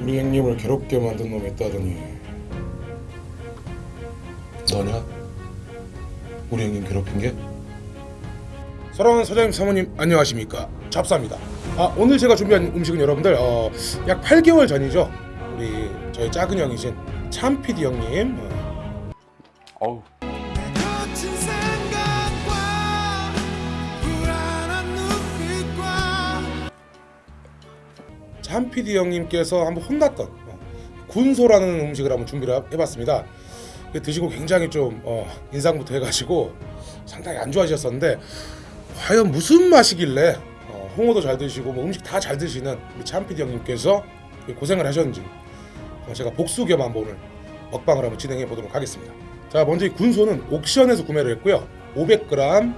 우리 형님을 괴롭게 만든 놈이 있다더니 너냐? 우리 형님 괴롭힌 게? 사랑하는 사장님 사모님 안녕하십니까 잡사입니다 아 오늘 제가 준비한 음식은 여러분들 어, 약 8개월 전이죠 우리 저희 작은 형이신 참피디 형님 어, 어우 참피디 형님께서 한번 혼났던 어, 군소라는 음식을 한번 준비를 해봤습니다. 드시고 굉장히 좀 어, 인상부터 해가지고 상당히 안 좋아하셨었는데 과연 무슨 맛이길래 어, 홍어도 잘 드시고 뭐 음식 다 잘 드시는 우리 참피디 형님께서 고생을 하셨는지 어, 제가 복수 겸 한번 오늘 먹방을 한번 진행해 보도록 하겠습니다. 자 먼저 이 군소는 옥션에서 구매를 했고요. 500g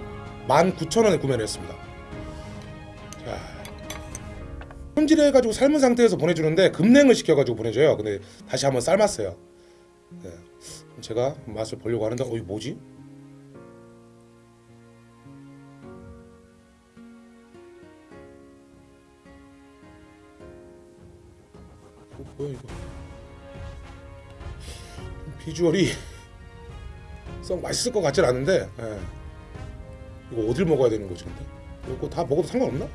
19,000원에 구매를 했습니다. 손질해 가지고 삶은 상태에서 보내주는데 급냉을 시켜 가지고 보내줘요. 근데 다시 한번 삶았어요. 네. 제가 맛을 보려고 하는데 어 이거 뭐지? 어, 뭐야 이거? 비주얼이 썩 맛있을 것 같진 않은데 예. 이거 어딜 먹어야 되는 거지 근데? 이거 다 먹어도 상관없나?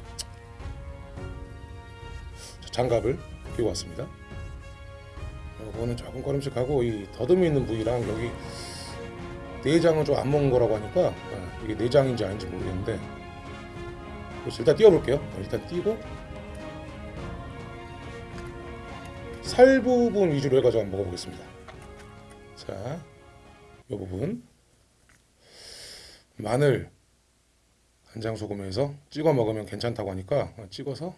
자, 장갑을 끼고 왔습니다. 이거는 조금 꺼림칙하고 이 더듬이 있는 부위랑 여기 내장은 좀 안 먹은 거라고 하니까 아, 이게 내장인지 아닌지 모르겠는데 일단 띄워볼게요. 어, 일단 띄고 살 부분 위주로 해가지고 한번 먹어보겠습니다. 자, 이 부분 마늘 간장 소금해서 찍어 먹으면 괜찮다고 하니까 어, 찍어서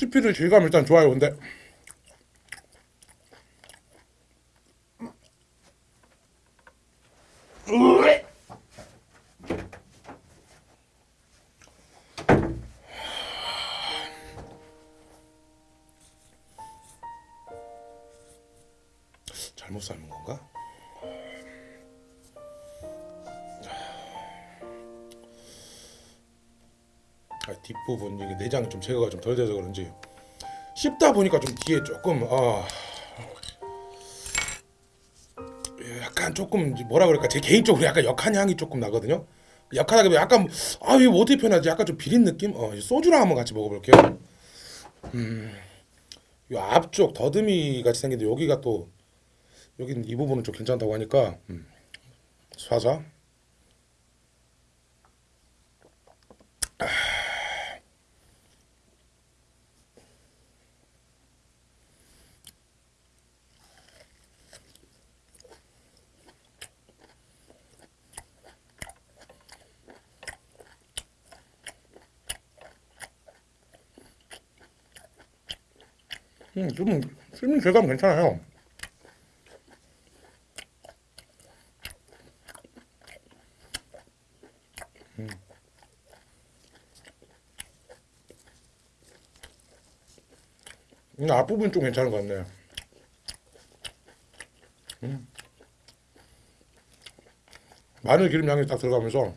씹히는 질감 일단 좋아요. 근데 잘못 삶은 건가? 뒷부분 이게 내장 좀 제거가 좀 덜 돼서 그런지 씹다 보니까 좀 뒤에 조금 아 예, 약간 조금 뭐라 그럴까 제 개인적으로 약간 역한 향이 조금 나거든요. 역하다기 약간 아 이거 어떻게 표현하지? 약간 좀 비린 느낌? 어 소주랑 한번 같이 먹어볼게요. 음, 이 앞쪽 더듬이 같이 생긴데 여기가 또 여기 이 부분은 좀 괜찮다고 하니까 음, 사자. 음, 좀 씹는 질감 괜찮아요. 음. 음, 앞부분 좀 괜찮은 것 같네. 음. 마늘 기름 향이 딱 들어가면서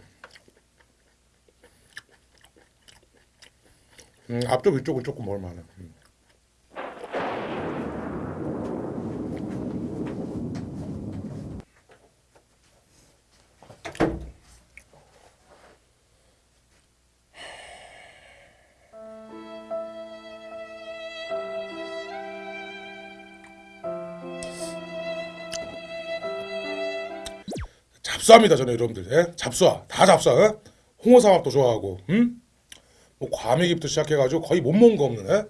음, 앞쪽 위쪽은 조금 먹을만해. 음. 잡수합니다 저는 여러분들 예? 잡수아 다 잡수아 예? 홍어삼합도 좋아하고 음? 뭐 과메기부터 시작해가지고 거의 못 먹은 거 없는 예?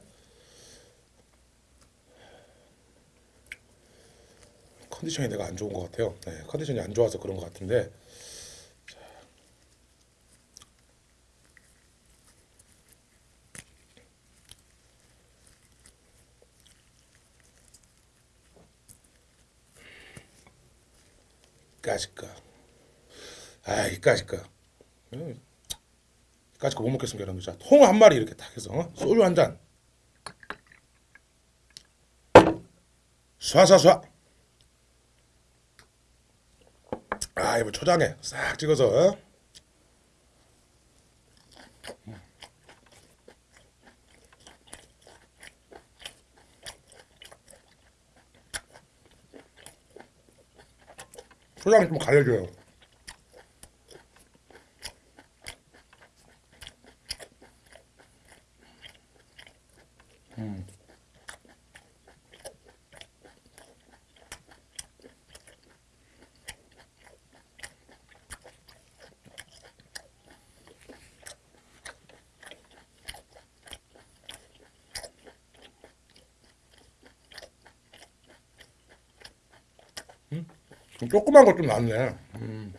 컨디션이 내가 안 좋은 것 같아요. 네, 컨디션이 안 좋아서 그런 것 같은데. 자. 까짓까. 아, 이까짓까. 음, 이까짓까 못 먹겠습니다, 여러분. 자, 통 한 마리 이렇게 딱 해서 어? 소주 한 잔. 쏴쏴쏴. 아 이거 초장에 싹 찍어서 어? 초장 좀 가려줘요. 좀 조그만 거좀 낫네. 음.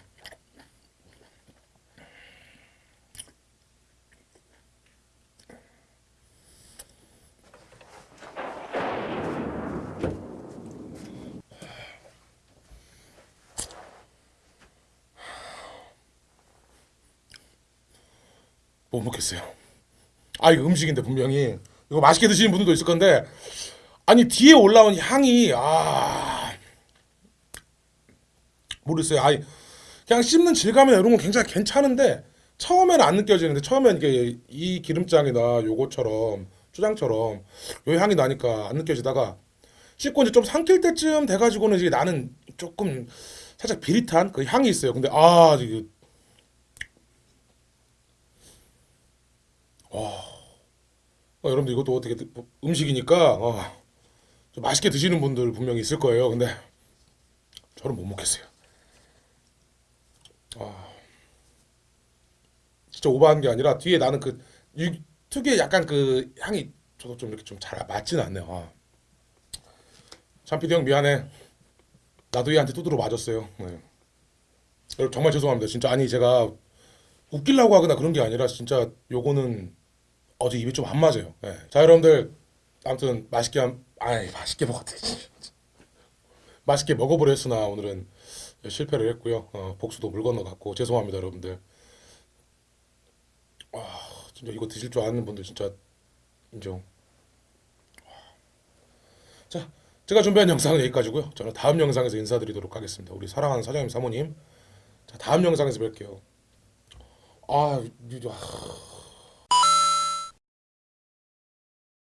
못 먹겠어요. 아 이거 음식인데 분명히 이거 맛있게 드시는 분들도 있을 건데 아니 뒤에 올라온 향이 아 모르겠어요. 아니 그냥 씹는 질감이나 이런 건 굉장히 괜찮은데 처음에는 안 느껴지는데 처음엔 이게 이 기름장이나 요거처럼 초장처럼 요 향이 나니까 안 느껴지다가 씹고 이제 좀 삼킬 때쯤 돼가지고는 이제 나는 조금 살짝 비릿한 그 향이 있어요. 근데 아 이게 어, 여러분들 이것도 어떻게 드- 음식이니까 어, 좀 맛있게 드시는 분들 분명히 있을 거예요. 근데 저는 못 먹겠어요. 아, 진짜 오버한 게 아니라 뒤에 나는 그 유- 특유의 약간 그 향이 저도 좀 이렇게 좀 잘 맞진 않네요. 아. 참피디 형 미안해. 나도 얘한테 두드러 맞았어요. 네. 정말 죄송합니다. 진짜 아니 제가 웃기려고 하거나 그런 게 아니라 진짜 요거는 어제 입이 좀 안 맞아요. 예. 자 여러분들 아무튼 맛있게 한 아이 맛있게 먹었대. 맛있게 먹어보려 했으나 오늘은 실패를 했고요. 어, 복수도 물 건너갔고 죄송합니다 여러분들. 아 진짜 이거 드실 줄 아는 분들 진짜 인정. 자 제가 준비한 영상은 여기까지고요. 저는 다음 영상에서 인사드리도록 하겠습니다. 우리 사랑하는 사장님 사모님. 자 다음 영상에서 뵐게요. 아, 이- 아